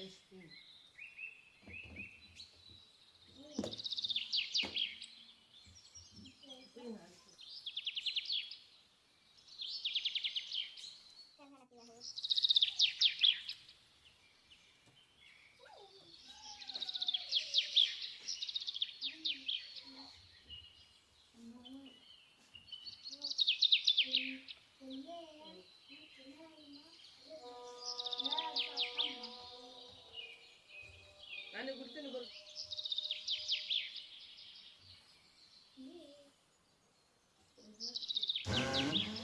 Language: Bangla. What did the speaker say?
interesting. Thank you.